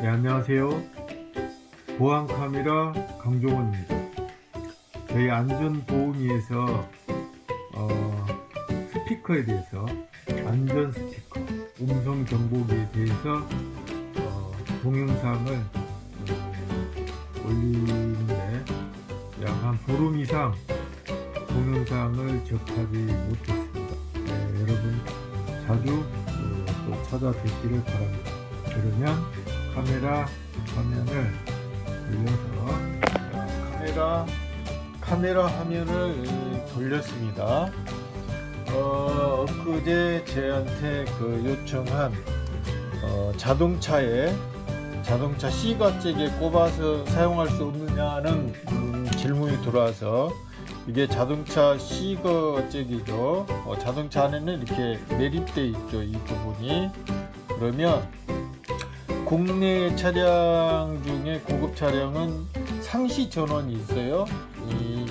네, 안녕하세요. 보안 카메라 강종원입니다. 저희 안전보험위에서 어, 스피커에 대해서 안전 스피커, 음성 정보기에 대해서 어, 동영상을 어, 올리는데 약 한 보름 이상 동영상을 접하지 못했습니다. 네, 여러분 자주 어, 또 찾아뵙기를 바랍니다. 그러면 카메라 화면을 돌려서 자, 카메라 카메라 화면을 돌렸습니다. 어, 엊그제 제한테 그 요청한 어, 자동차에 자동차 C과잭에 꼽아서 사용할 수 없느냐는 음, 질문이 들어와서 이게 자동차 C과잭이죠. 어, 자동차 안에는 이렇게 매립되어 있죠. 이 부분이 그러면 국내 차량 중에 고급 차량은 상시 전원이 있어요. 이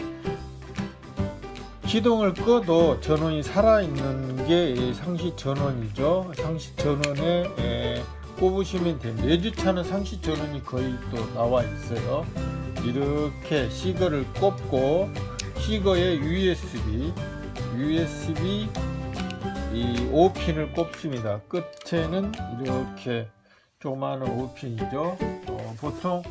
시동을 꺼도 전원이 살아있는 게 상시 전원이죠. 상시 전원에 에, 꼽으시면 됩니다. 외주차는 상시 전원이 거의 또 나와 있어요. 이렇게 시거를 꼽고 시거에 USB, USB 이 5핀을 꼽습니다. 끝에는 이렇게 조그마한 5핀이죠. 어, 보통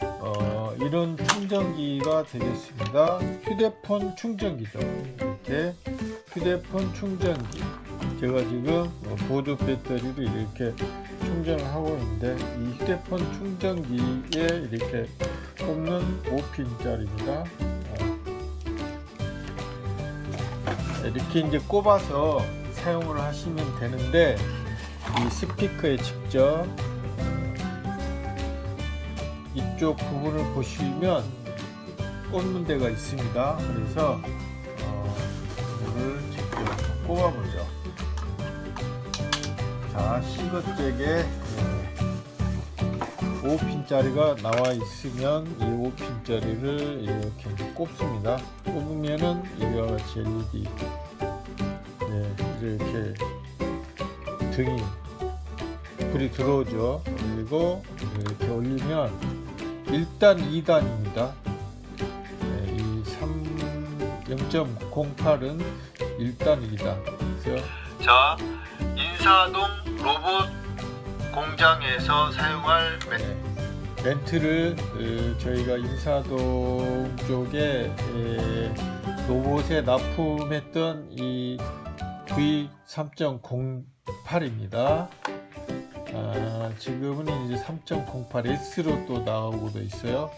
어, 이런 충전기가 되겠습니다. 휴대폰 충전기죠. 이렇게 휴대폰 충전기. 제가 지금 어, 보드 배터리를 이렇게 충전을 하고 있는데 이 휴대폰 충전기에 이렇게 꼽는 5핀짜리입니다. 어. 이렇게 이제 꼽아서 사용을 하시면 되는데 이 스피커에 직접 이쪽 부분을 보시면 데가 있습니다. 그래서 어, 이거를 직접 꼽아보죠. 자, 시거잭에 5핀짜리가 나와 있으면 이 5핀짜리를 이렇게 꼽습니다. 꼽으면은 이와 같이 LED 네, 이렇게 등이 불이 들어오죠. 그리고 이렇게 올리면 1단, 2단입니다. 네, 이 3, 0.08은 1단, 2단. 그래서 자, 인사동 로봇 공장에서 사용할 멘- 네, 멘트를 그, 저희가 인사동 쪽에 에, 로봇에 납품했던 이 V3.08입니다. 아, 지금은 이제 3.08S로 또 나오고도 있어요.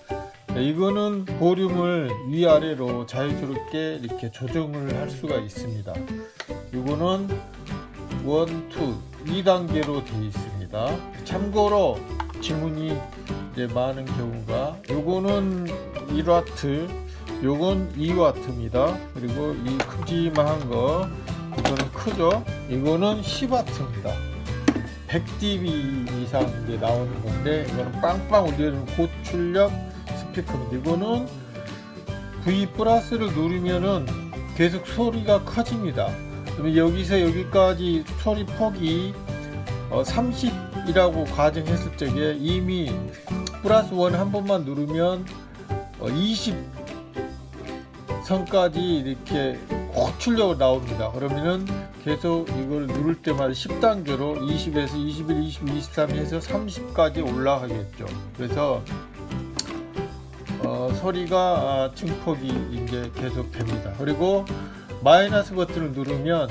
네, 이거는 볼륨을 위아래로 자유스럽게 이렇게 조정을 할 수가 있습니다. 이거는 1, 2, 2단계로 되어 있습니다. 참고로 지문이 이제 많은 경우가 요거는 1와트 요건 2와트입니다. 그리고 이 큼지막한 거 이거는 크죠? 이거는 10와트입니다. 100dB 이상 이제 나오는 건데 이거는 빵빵 울리는 고출력 스피커입니다. 이거는 V 플러스를 누르면은 계속 소리가 커집니다. 여기서 여기까지 소리 폭이 어, 30이라고 가정했을 적에 이미 플러스 원 한 번만 누르면 어, 20 선까지 이렇게 고출력으로 나옵니다. 그러면은 계속 이걸 누를 때마다 10단계로 20에서 21, 22, 23 해서 30까지 올라가겠죠. 그래서 어, 소리가 아, 증폭이 이제 계속 됩니다. 그리고 마이너스 버튼을 누르면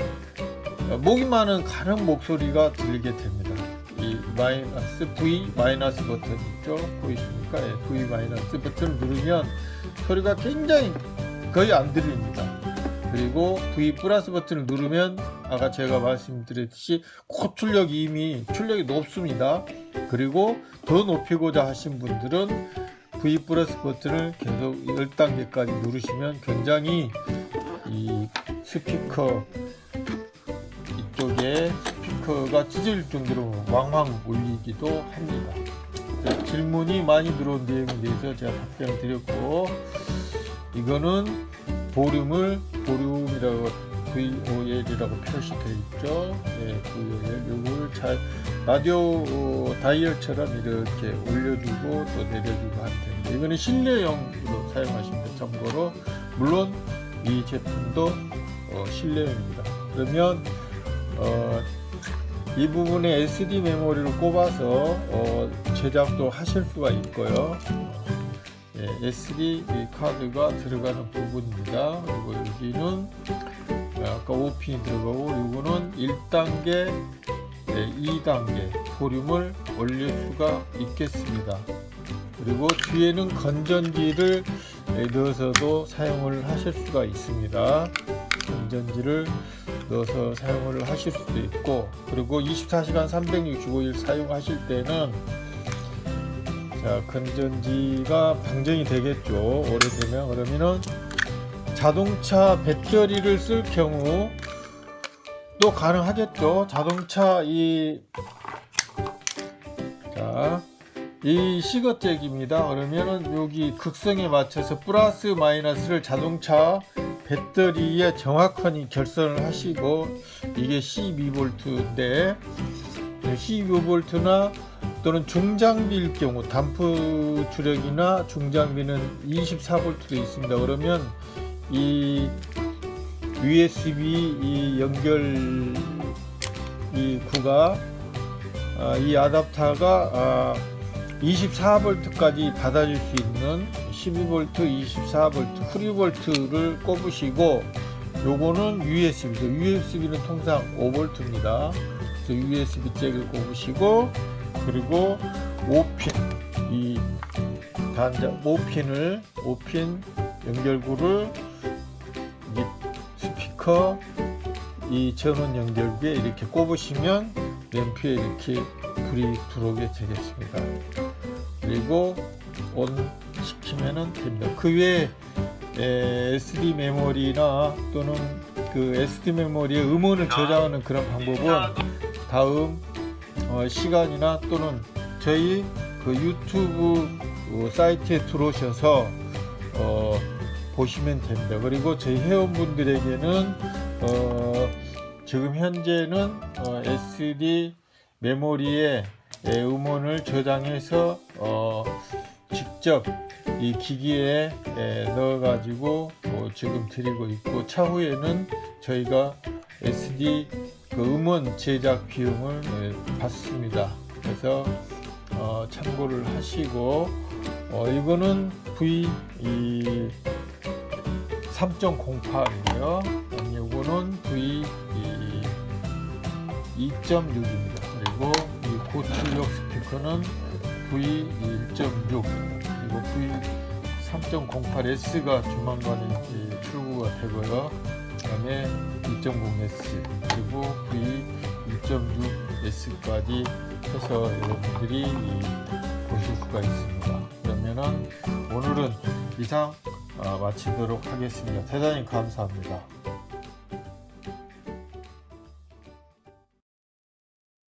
어, 목이 많은 가는 목소리가 들리게 됩니다. 이 마이너스 V 마이너스 버튼 있죠? 보이십니까? 예, V 마이너스 버튼을 누르면 소리가 굉장히 거의 안 들립니다. 그리고 V 플러스 버튼을 누르면 아까 제가 말씀드렸듯이 고출력이 이미 출력이 높습니다. 그리고 더 높이고자 하신 분들은 V 플러스 버튼을 계속 10단계까지 누르시면 굉장히 이 스피커 이쪽에 스피커가 찢어질 정도로 왕왕 울리기도 합니다. 자, 질문이 많이 들어온 내용에 대해서 제가 답변을 드렸고 이거는 보륨을 보륨이라고 VOL이라고 표시되어 있죠. 네, VOL 이걸 잘 라디오 어, 다이얼처럼 이렇게 올려주고 또 내려주고 하면 됩니다. 이거는 실내용으로 사용하시면 돼요. 참고로 물론 이 제품도 어, 실내용입니다. 그러면 어, 이 부분에 SD 메모리를 꼽아서 어, 제작도 하실 수가 있고요. 예, SD 이 카드가 들어가는 부분입니다. 그리고 여기는 어, 아까 5핀이 들어가고 이거는 1단계, 2단계 볼륨을 올릴 수가 있겠습니다. 그리고 뒤에는 건전지를 예, 넣어서도 사용을 하실 수가 있습니다. 건전지를 넣어서 사용을 하실 수도 있고 그리고 24시간 365일 사용하실 때는 자 건전지가 방전이 되겠죠. 오래되면. 그러면은 자동차 배터리를 쓸 경우 또 가능하겠죠. 자동차 이 자, 이 시거잭입니다. 그러면은 여기 극성에 맞춰서 플러스 마이너스를 자동차 배터리에 정확하게 결선을 하시고 이게 12V인데 12V나 또는 중장비일 경우 단프 주력이나 중장비는 24V도 있습니다. 그러면 이 USB 이 연결 이 구가 아, 이 아답터가 아, 24V까지 받아줄 수 있는 12V, 24V, 프리볼트를 꼽으시고 요거는 USB죠. USB는 통상 5V입니다. 그래서 USB 잭을 꼽으시고 그리고 5핀 이 단자 5핀을 5핀 연결구를 이 스피커 이 전원 연결기에 이렇게 꼽으시면 램프에 이렇게 불이 들어오게 되겠습니다. 그리고 온 시키면은 됩니다. 그 외에 에, SD 메모리나 또는 그 SD 메모리에 음원을 저장하는 그런 방법은 다음 어, 시간이나 또는 저희 그 유튜브 어, 사이트에 들어오셔서 어, 보시면 됩니다. 그리고 저희 회원분들에게는 어, 지금 현재는 어, SD 메모리에 예, 음원을 저장해서 어, 직접 이 기기에 예, 넣어 가지고 어, 지금 드리고 있고 차후에는 저희가 SD 그 음원 제작 비용을 예, 받습니다. 그래서 어, 참고를 하시고 어, 이거는 V 이 3.08이고요. 이거는 V 이 2.6입니다. 그리고 이 고출력 스피커는 V 1.6 그리고 V 3.08S가 조만간에 출고가 되고요. 그다음에 2.0S 그리고 V 2.6S까지 해서 여러분들이 이 보실 수가 있습니다. 그러면은 오늘은 이상 어, 마치도록 하겠습니다. 대단히 감사합니다.